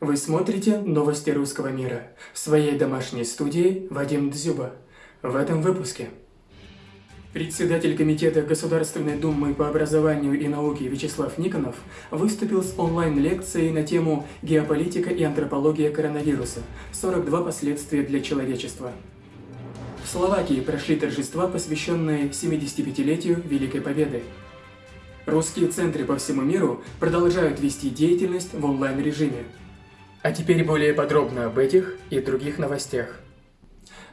Вы смотрите новости русского мира. В своей домашней студии Вадим Дзюба. В этом выпуске. Председатель Комитета Государственной Думы по образованию и науке Вячеслав Никонов выступил с онлайн-лекцией на тему «Геополитика и антропология коронавируса. 42 последствия для человечества». В Словакии прошли торжества, посвященные 75-летию Великой Победы. Русские центры по всему миру продолжают вести деятельность в онлайн-режиме. А теперь более подробно об этих и других новостях.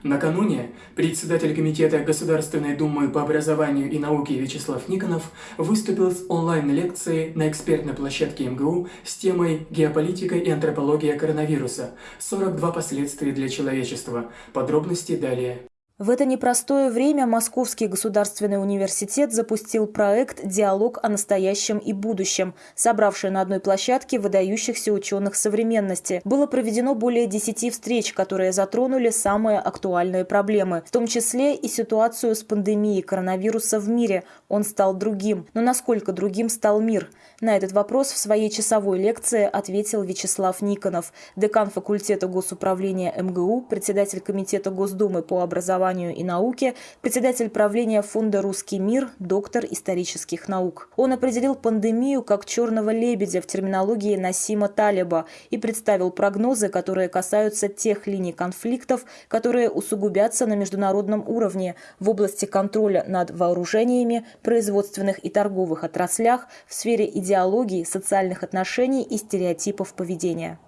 Накануне председатель Комитета Государственной Думы по образованию и науке Вячеслав Никонов выступил с онлайн-лекцией на экспертной площадке МГУ с темой «Геополитика и антропология коронавируса. 42 последствия для человечества». Подробности далее. В это непростое время Московский государственный университет запустил проект «Диалог о настоящем и будущем», собравший на одной площадке выдающихся ученых современности. Было проведено более 10 встреч, которые затронули самые актуальные проблемы, в том числе и ситуацию с пандемией коронавируса в мире. Он стал другим. Но насколько другим стал мир? На этот вопрос в своей часовой лекции ответил Вячеслав Никонов, декан факультета госуправления МГУ, председатель Комитета Госдумы по образованию образованию и науке, председатель правления фонда «Русский мир», доктор исторических наук. Он определил пандемию как «черного лебедя» в терминологии Насима Талиба и представил прогнозы, которые касаются тех линий конфликтов, которые усугубятся на международном уровне в области контроля над вооружениями, производственных и торговых отраслях, в сфере идеологии, социальных отношений и стереотипов поведения.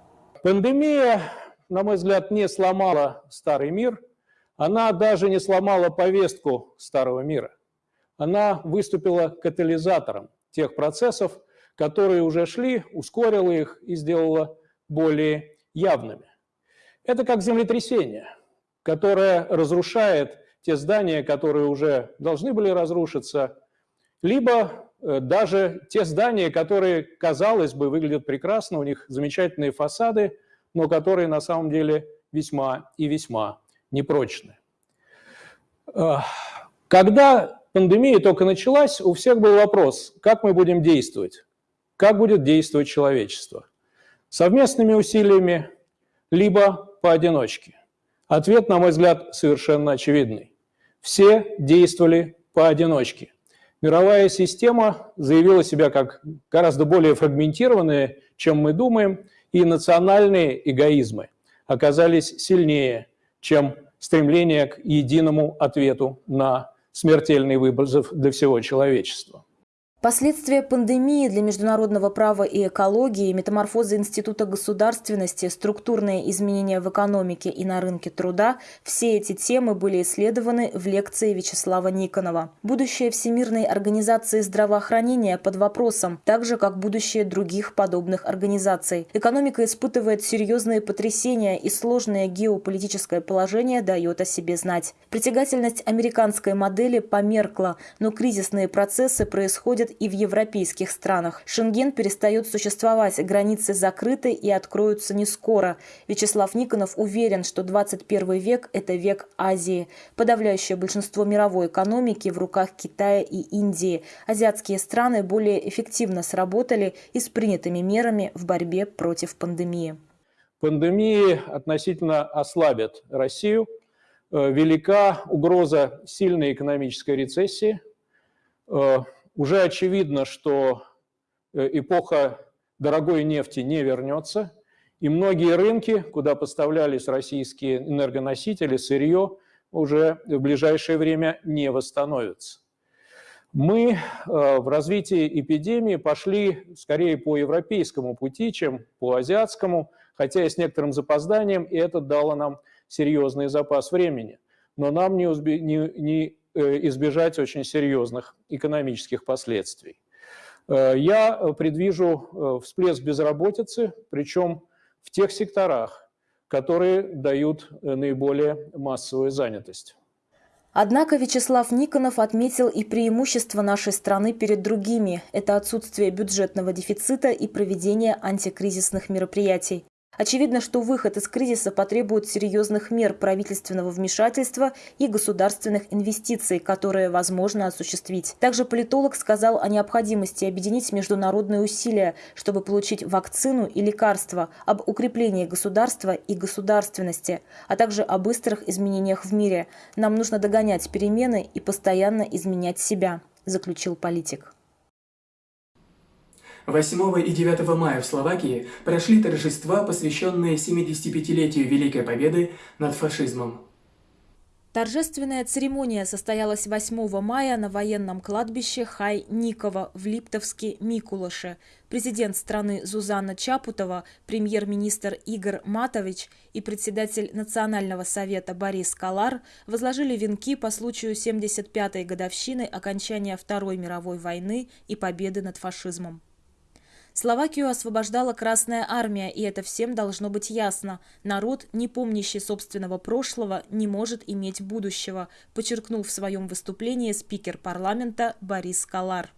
Пандемия, на мой взгляд, не сломала старый мир – она даже не сломала повестку старого мира. Она выступила катализатором тех процессов, которые уже шли, ускорила их и сделала более явными. Это как землетрясение, которое разрушает те здания, которые уже должны были разрушиться, либо э, даже те здания, которые, казалось бы, выглядят прекрасно, у них замечательные фасады, но которые на самом деле весьма и весьма непрочны. Когда пандемия только началась, у всех был вопрос, как мы будем действовать, как будет действовать человечество. Совместными усилиями, либо поодиночке. Ответ, на мой взгляд, совершенно очевидный. Все действовали поодиночке. Мировая система заявила себя как гораздо более фрагментированная, чем мы думаем, и национальные эгоизмы оказались сильнее, чем стремление к единому ответу на смертельный вызов для всего человечества. Последствия пандемии для международного права и экологии, метаморфозы Института государственности, структурные изменения в экономике и на рынке труда – все эти темы были исследованы в лекции Вячеслава Никонова. Будущее Всемирной организации здравоохранения под вопросом, так же, как будущее других подобных организаций. Экономика испытывает серьезные потрясения и сложное геополитическое положение дает о себе знать. Притягательность американской модели померкла, но кризисные процессы происходят и в европейских странах. Шенген перестает существовать, границы закрыты и откроются не скоро. Вячеслав Никонов уверен, что 21 век – это век Азии. Подавляющее большинство мировой экономики в руках Китая и Индии. Азиатские страны более эффективно сработали и с принятыми мерами в борьбе против пандемии. Пандемии относительно ослабят Россию. Э, велика угроза сильной экономической рецессии э, – уже очевидно, что э, эпоха дорогой нефти не вернется, и многие рынки, куда поставлялись российские энергоносители, сырье, уже в ближайшее время не восстановятся. Мы э, в развитии эпидемии пошли скорее по европейскому пути, чем по азиатскому, хотя и с некоторым запозданием, и это дало нам серьезный запас времени. Но нам не, не, не избежать очень серьезных экономических последствий. Э, я предвижу э, всплеск безработицы, причем в тех секторах, которые дают наиболее массовую занятость. Однако Вячеслав Никонов отметил и преимущество нашей страны перед другими – это отсутствие бюджетного дефицита и проведение антикризисных мероприятий. Очевидно, что выход из кризиса потребует серьезных мер правительственного вмешательства и государственных инвестиций, которые возможно осуществить. Также политолог сказал о необходимости объединить международные усилия, чтобы получить вакцину и лекарства, об укреплении государства и государственности, а также о быстрых изменениях в мире. Нам нужно догонять перемены и постоянно изменять себя, заключил политик. 8 и 9 мая в Словакии прошли торжества, посвященные 75-летию Великой Победы над фашизмом. Торжественная церемония состоялась 8 мая на военном кладбище Хай-Никова в Липтовске Микулаше. Президент страны Зузанна Чапутова, премьер-министр Игорь Матович и председатель Национального совета Борис Калар возложили венки по случаю 75-й годовщины окончания Второй мировой войны и победы над фашизмом. Словакию освобождала Красная Армия, и это всем должно быть ясно. Народ, не помнящий собственного прошлого, не может иметь будущего, подчеркнул в своем выступлении спикер парламента Борис Калар.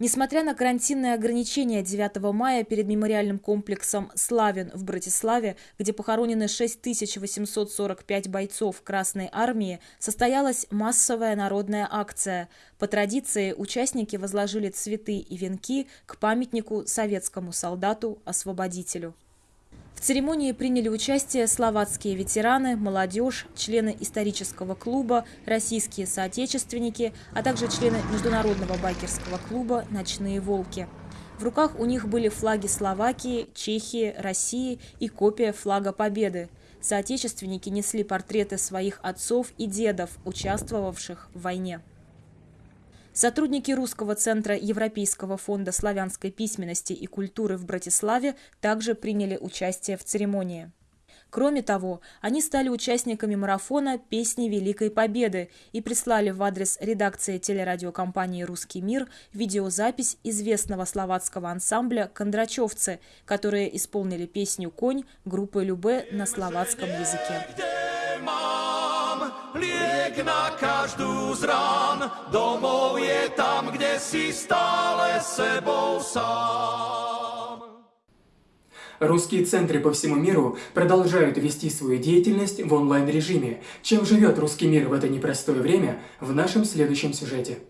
Несмотря на карантинные ограничения 9 мая перед мемориальным комплексом «Славин» в Братиславе, где похоронены 6845 бойцов Красной Армии, состоялась массовая народная акция. По традиции участники возложили цветы и венки к памятнику советскому солдату-освободителю. Церемонии приняли участие словацкие ветераны, молодежь, члены исторического клуба, российские соотечественники, а также члены международного байкерского клуба «Ночные волки». В руках у них были флаги Словакии, Чехии, России и копия флага Победы. Соотечественники несли портреты своих отцов и дедов, участвовавших в войне. Сотрудники Русского центра Европейского фонда славянской письменности и культуры в Братиславе также приняли участие в церемонии. Кроме того, они стали участниками марафона «Песни Великой Победы» и прислали в адрес редакции телерадиокомпании «Русский мир» видеозапись известного словацкого ансамбля «Кондрачевцы», которые исполнили песню «Конь» группы Любе на словацком языке na každú z domov je tam, kde si stále sebou сам. Русские центры по всему миру продолжают вести свою деятельность в онлайн-режиме. Чем живет русский мир в это непростое время, в нашем следующем сюжете.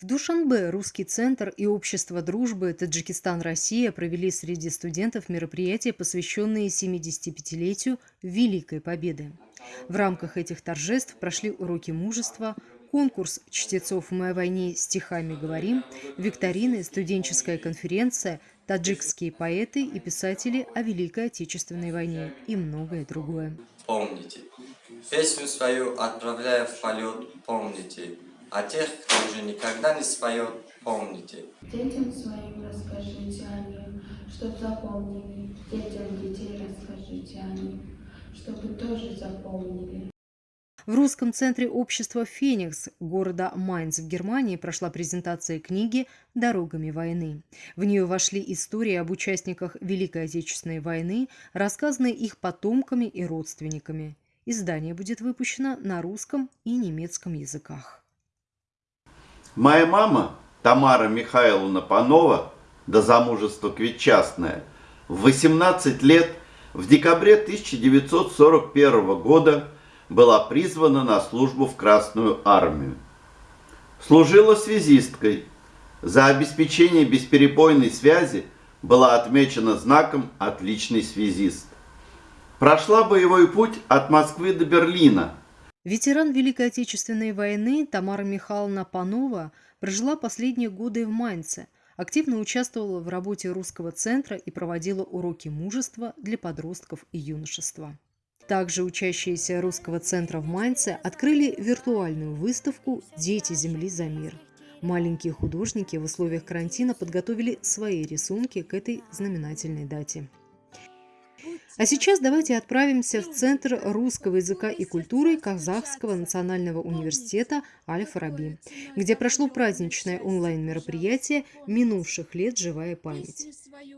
В Душанбе Русский центр и Общество дружбы Таджикистан-Россия провели среди студентов мероприятия, посвященные 75-летию Великой Победы. В рамках этих торжеств прошли уроки мужества, конкурс чтецов «Мы о войне стихами говорим», викторины, студенческая конференция, таджикские поэты и писатели о Великой Отечественной войне и многое другое. Помните, песню свою отправляя в полет, помните, а тех, кто уже никогда не споет, помните. Детям своим расскажите о ним, чтоб запомнили, детям детей расскажите о ним чтобы тоже запомнили. В русском центре общества «Феникс» города Майнц в Германии прошла презентация книги «Дорогами войны». В нее вошли истории об участниках Великой Отечественной войны, рассказанные их потомками и родственниками. Издание будет выпущено на русском и немецком языках. Моя мама, Тамара Михайловна Панова, до замужества квитчастная, в 18 лет в декабре 1941 года была призвана на службу в Красную армию. Служила связисткой. За обеспечение бесперебойной связи была отмечена знаком «Отличный связист». Прошла боевой путь от Москвы до Берлина. Ветеран Великой Отечественной войны Тамара Михайловна Панова прожила последние годы в Майнце – активно участвовала в работе русского центра и проводила уроки мужества для подростков и юношества. Также учащиеся русского центра в Майнце открыли виртуальную выставку «Дети Земли за мир». Маленькие художники в условиях карантина подготовили свои рисунки к этой знаменательной дате. А сейчас давайте отправимся в Центр русского языка и культуры Казахского национального университета Аль-Фараби, где прошло праздничное онлайн-мероприятие «Минувших лет. Живая память».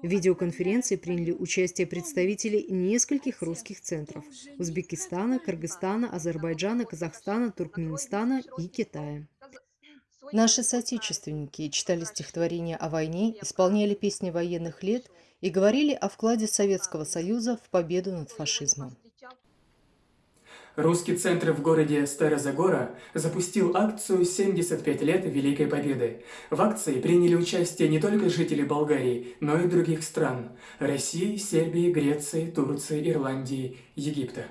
В видеоконференции приняли участие представители нескольких русских центров – Узбекистана, Кыргызстана, Азербайджана, Казахстана, Туркменистана и Китая. Наши соотечественники читали стихотворения о войне, исполняли песни военных лет – и говорили о вкладе Советского Союза в победу над фашизмом. Русский центр в городе Старозагора запустил акцию «75 лет Великой Победы». В акции приняли участие не только жители Болгарии, но и других стран – России, Сербии, Греции, Турции, Ирландии, Египта.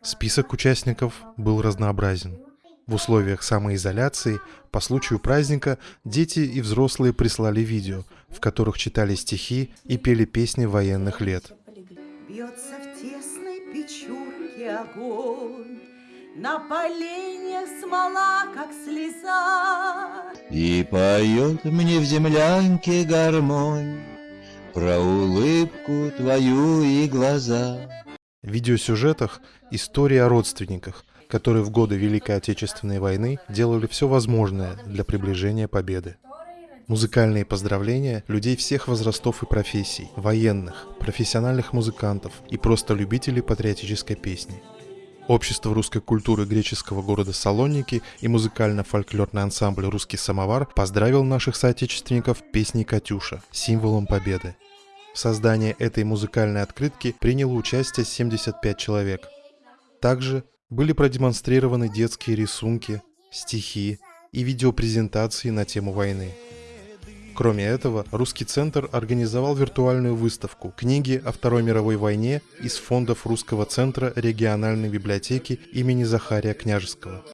Список участников был разнообразен. В условиях самоизоляции по случаю праздника дети и взрослые прислали видео, в которых читали стихи и пели песни военных лет. Бьется в тесной печурке огонь, На поленьях смола, как слеза. И поет мне в землянке гармонь Про улыбку твою и глаза. В видеосюжетах история о родственниках, которые в годы Великой Отечественной войны делали все возможное для приближения победы. Музыкальные поздравления людей всех возрастов и профессий, военных, профессиональных музыкантов и просто любителей патриотической песни. Общество русской культуры греческого города Салоники и музыкально-фольклорный ансамбль «Русский самовар» поздравил наших соотечественников песней «Катюша» символом победы. В создании этой музыкальной открытки приняло участие 75 человек. Также были продемонстрированы детские рисунки, стихи и видеопрезентации на тему войны. Кроме этого, Русский центр организовал виртуальную выставку книги о Второй мировой войне из фондов Русского центра региональной библиотеки имени Захария Княжеского.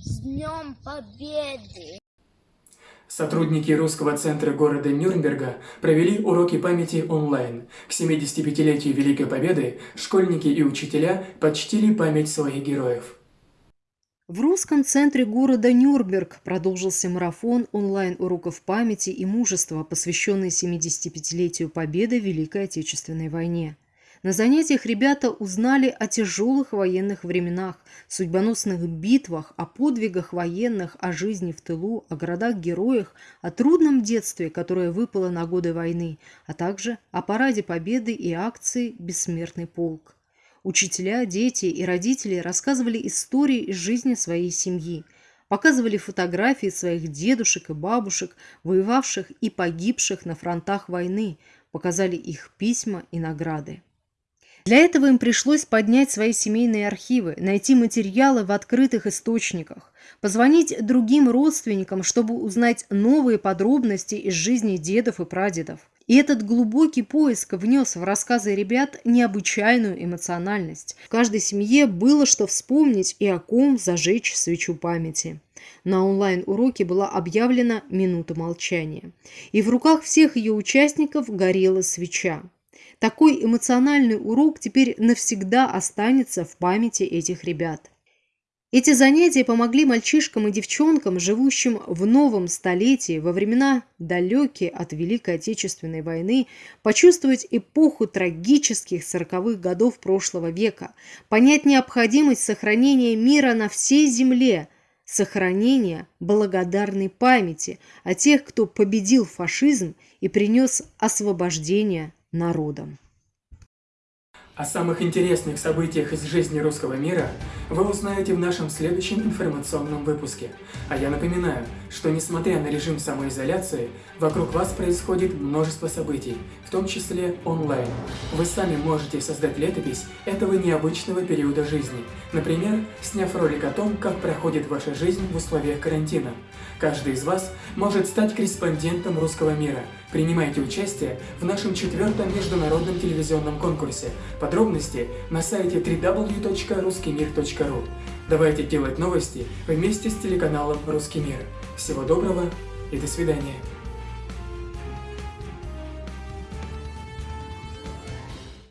С Днем Победы! Сотрудники Русского центра города Нюрнберга провели уроки памяти онлайн. К 75-летию Великой Победы школьники и учителя почтили память своих героев. В русском центре города Нюрнберг продолжился марафон онлайн-уроков памяти и мужества, посвященный 75-летию Победы в Великой Отечественной войне. На занятиях ребята узнали о тяжелых военных временах, судьбоносных битвах, о подвигах военных, о жизни в тылу, о городах-героях, о трудном детстве, которое выпало на годы войны, а также о параде Победы и акции «Бессмертный полк». Учителя, дети и родители рассказывали истории из жизни своей семьи, показывали фотографии своих дедушек и бабушек, воевавших и погибших на фронтах войны, показали их письма и награды. Для этого им пришлось поднять свои семейные архивы, найти материалы в открытых источниках, позвонить другим родственникам, чтобы узнать новые подробности из жизни дедов и прадедов. И этот глубокий поиск внес в рассказы ребят необычайную эмоциональность. В каждой семье было что вспомнить и о ком зажечь свечу памяти. На онлайн-уроке была объявлена минута молчания. И в руках всех ее участников горела свеча. Такой эмоциональный урок теперь навсегда останется в памяти этих ребят. Эти занятия помогли мальчишкам и девчонкам, живущим в новом столетии, во времена далекие от Великой Отечественной войны, почувствовать эпоху трагических сороковых годов прошлого века, понять необходимость сохранения мира на всей земле, сохранения благодарной памяти о тех, кто победил фашизм и принес освобождение народом. О самых интересных событиях из жизни русского мира вы узнаете в нашем следующем информационном выпуске. А я напоминаю, что несмотря на режим самоизоляции, вокруг вас происходит множество событий, в том числе онлайн. Вы сами можете создать летопись этого необычного периода жизни, например, сняв ролик о том, как проходит ваша жизнь в условиях карантина. Каждый из вас может стать корреспондентом русского мира. Принимайте участие в нашем четвертом международном телевизионном конкурсе. Подробности на сайте www.ruskimir.ru. Давайте делать новости вместе с телеканалом «Русский мир». Всего доброго и до свидания.